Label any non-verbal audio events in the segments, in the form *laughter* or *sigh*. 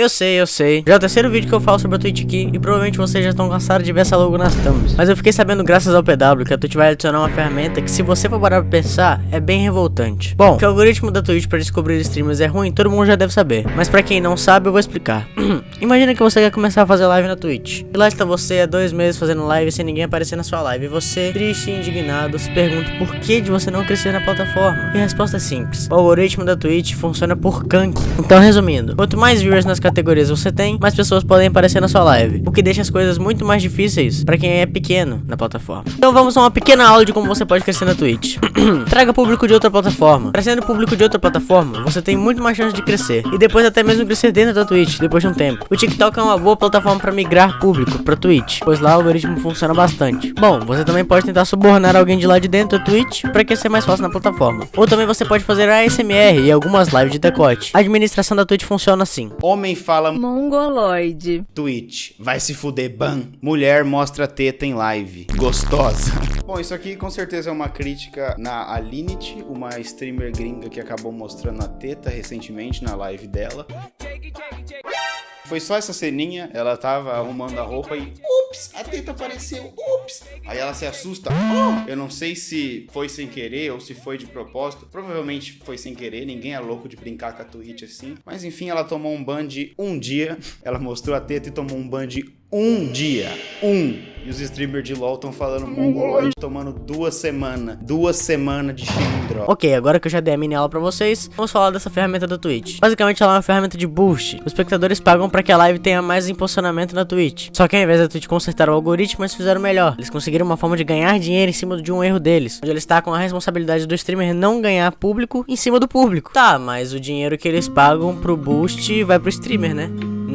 eu sei, eu sei. Já é o terceiro vídeo que eu falo sobre a Twitch aqui e provavelmente vocês já estão cansados de ver essa logo nas thumbs. Mas eu fiquei sabendo graças ao PW que a Twitch vai adicionar uma ferramenta que se você for parar pra pensar, é bem revoltante. Bom, que o algoritmo da Twitch para descobrir streamers é ruim, todo mundo já deve saber. Mas pra quem não sabe, eu vou explicar. *clears throat* Imagina que você quer começar a fazer live na Twitch. E lá está você há dois meses fazendo live sem ninguém aparecer na sua live. E você, triste e indignado, se pergunta por que de você não crescer na plataforma. E a resposta é simples. O algoritmo da Twitch funciona por gank. Então, resumindo, quanto mais viewers nas categorias você tem, mais pessoas podem aparecer na sua live. O que deixa as coisas muito mais difíceis para quem é pequeno na plataforma. Então vamos a uma pequena aula de como você pode crescer na Twitch. *clears throat* Traga público de outra plataforma. Trazendo público de outra plataforma, você tem muito mais chance de crescer. E depois até mesmo crescer dentro da Twitch, depois de um tempo. O TikTok é uma boa plataforma para migrar público para Twitch, pois lá o algoritmo funciona bastante. Bom, você também pode tentar subornar alguém de lá de dentro da Twitch para que ser mais fácil na plataforma. Ou também você pode fazer ASMR e algumas lives de decote. A administração da Twitch funciona assim. Homem fala Mongoloide. Twitch, vai se fuder, ban. Mulher mostra teta em live, gostosa. *laughs* Bom, isso aqui com certeza é uma crítica na Alinity, uma streamer gringa que acabou mostrando a teta recentemente na live dela. Foi só essa ceninha, ela tava arrumando a roupa e ups, a teta apareceu, ups. Aí ela se assusta. Oh! Eu não sei se foi sem querer ou se foi de propósito. Provavelmente foi sem querer, ninguém é louco de brincar com a Twitch assim. Mas enfim, ela tomou um ban de um dia. Ela mostrou a teta e tomou um ban de um dia. Um. E os streamers de LoL estão falando mongoloide, tomando duas semanas. Duas semanas de chilindró. Ok, agora que eu já dei a mini aula pra vocês, vamos falar dessa ferramenta da Twitch. Basicamente ela é uma ferramenta de boost. Os espectadores pagam pra que a live tenha mais impulsionamento na Twitch. Só que ao invés da Twitch consertar o algoritmo, eles fizeram melhor. Eles conseguiram uma forma de ganhar dinheiro em cima de um erro deles. Onde eles tacam a responsabilidade do streamer não ganhar público em cima do público. Tá, mas o dinheiro que eles pagam pro boost vai pro streamer, né?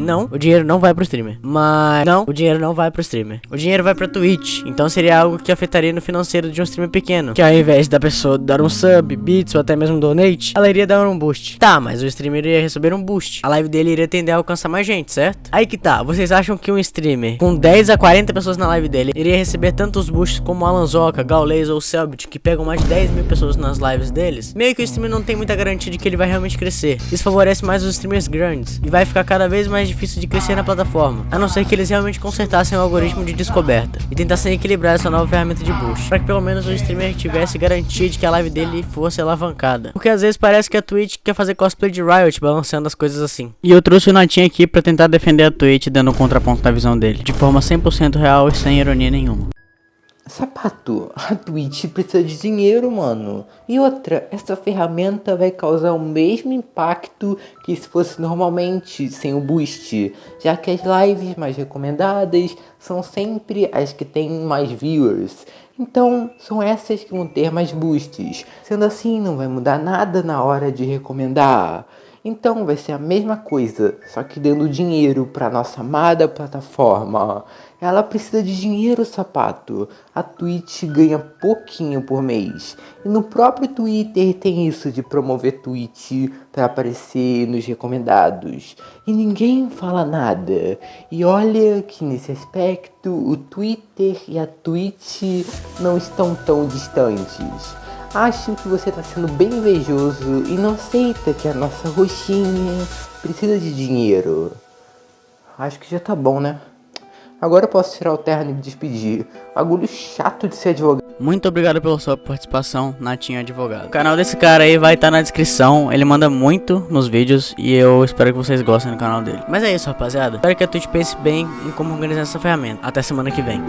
Não, o dinheiro não vai pro streamer. Mas não, o dinheiro não vai pro streamer. O dinheiro vai pra Twitch. Então seria algo que afetaria no financeiro de um streamer pequeno. Que ao invés da pessoa dar um sub, bits ou até mesmo donate, ela iria dar um boost. Tá, mas o streamer iria receber um boost. A live dele iria tender a alcançar mais gente, certo? Aí que tá. Vocês acham que um streamer com 10 a 40 pessoas na live dele iria receber tantos boosts como Alan Zoka, Gaules ou Selbit, que pegam mais de 10 mil pessoas nas lives deles? Meio que o streamer não tem muita garantia de que ele vai realmente crescer. Isso favorece mais os streamers grandes. E vai ficar cada vez mais difícil de crescer na plataforma, a não ser que eles realmente consertassem o algoritmo de descoberta e tentassem equilibrar essa nova ferramenta de boost, para que pelo menos o streamer tivesse garantia de que a live dele fosse alavancada. Porque às vezes parece que a Twitch quer fazer cosplay de Riot, balanceando as coisas assim. E eu trouxe o Natinho aqui para tentar defender a Twitch dando um contraponto na visão dele, de forma 100% real e sem ironia nenhuma. Sapato, a Twitch precisa de dinheiro, mano. E outra, essa ferramenta vai causar o mesmo impacto que se fosse normalmente sem o boost, já que as lives mais recomendadas são sempre as que têm mais viewers. Então, são essas que vão ter mais boosts. Sendo assim, não vai mudar nada na hora de recomendar. Então vai ser a mesma coisa, só que dando dinheiro para nossa amada plataforma. Ela precisa de dinheiro, sapato. A Twitch ganha pouquinho por mês. E no próprio Twitter tem isso de promover Twitch para aparecer nos recomendados. E ninguém fala nada. E olha que nesse aspecto o Twitter e a Twitch não estão tão distantes. Acho que você está sendo bem invejoso e não aceita que a nossa roxinha precisa de dinheiro. Acho que já tá bom, né? Agora eu posso tirar o terno e me despedir. Agulho chato de ser advogado. Muito obrigado pela sua participação, Natinho Advogado. O canal desse cara aí vai estar tá na descrição. Ele manda muito nos vídeos e eu espero que vocês gostem do canal dele. Mas é isso, rapaziada. Espero que a Twitch pense bem em como organizar essa ferramenta. Até semana que vem.